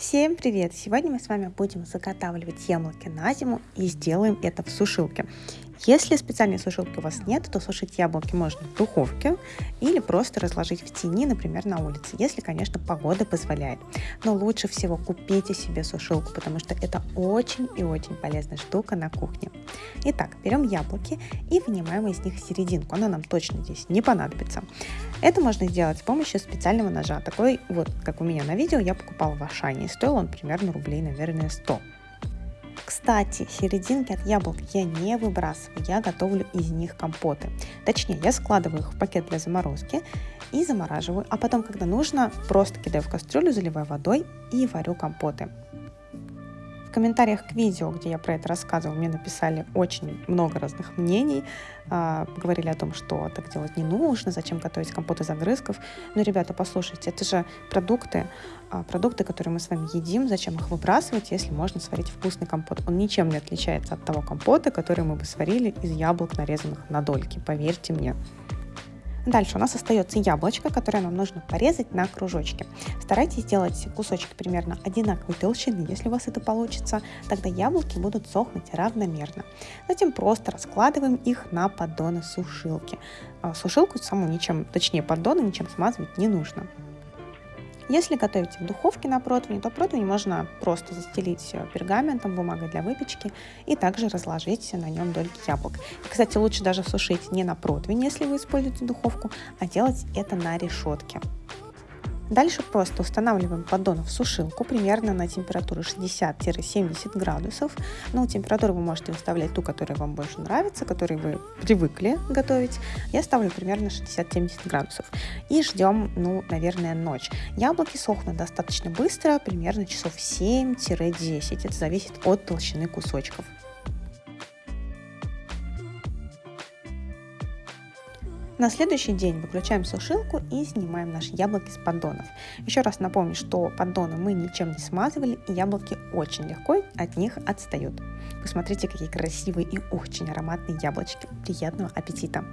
Всем привет! Сегодня мы с вами будем заготавливать яблоки на зиму и сделаем это в сушилке. Если специальной сушилки у вас нет, то сушить яблоки можно в духовке или просто разложить в тени, например, на улице, если, конечно, погода позволяет. Но лучше всего купите себе сушилку, потому что это очень и очень полезная штука на кухне. Итак, берем яблоки и вынимаем из них серединку, она нам точно здесь не понадобится. Это можно сделать с помощью специального ножа, такой вот, как у меня на видео, я покупала в Ашане, стоил он примерно рублей, наверное, 100. Кстати, серединки от яблок я не выбрасываю, я готовлю из них компоты. Точнее, я складываю их в пакет для заморозки и замораживаю, а потом, когда нужно, просто кидаю в кастрюлю, заливаю водой и варю компоты. В комментариях к видео, где я про это рассказывала, мне написали очень много разных мнений, э, говорили о том, что так делать не нужно, зачем готовить компот из огрызков. Но, ребята, послушайте, это же продукты, э, продукты, которые мы с вами едим, зачем их выбрасывать, если можно сварить вкусный компот. Он ничем не отличается от того компота, который мы бы сварили из яблок, нарезанных на дольки, поверьте мне. Дальше у нас остается яблочко, которое нам нужно порезать на кружочки. Старайтесь сделать кусочки примерно одинаковой толщины, если у вас это получится, тогда яблоки будут сохнуть равномерно. Затем просто раскладываем их на поддоны сушилки. А сушилку саму ничем, точнее поддоны ничем смазывать не нужно. Если готовите в духовке на противне, то противень можно просто застелить пергаментом, бумагой для выпечки и также разложить на нем дольки яблок. Кстати, лучше даже сушить не на противень, если вы используете духовку, а делать это на решетке. Дальше просто устанавливаем поддон в сушилку примерно на температуру 60-70 градусов. Ну, температуру вы можете выставлять ту, которая вам больше нравится, которой вы привыкли готовить. Я ставлю примерно 60-70 градусов. И ждем, ну, наверное, ночь. Яблоки сохнут достаточно быстро, примерно часов 7-10. Это зависит от толщины кусочков. На следующий день выключаем сушилку и снимаем наши яблоки с поддонов. Еще раз напомню, что поддоны мы ничем не смазывали, и яблоки очень легко от них отстают. Посмотрите, какие красивые и очень ароматные яблочки. Приятного аппетита!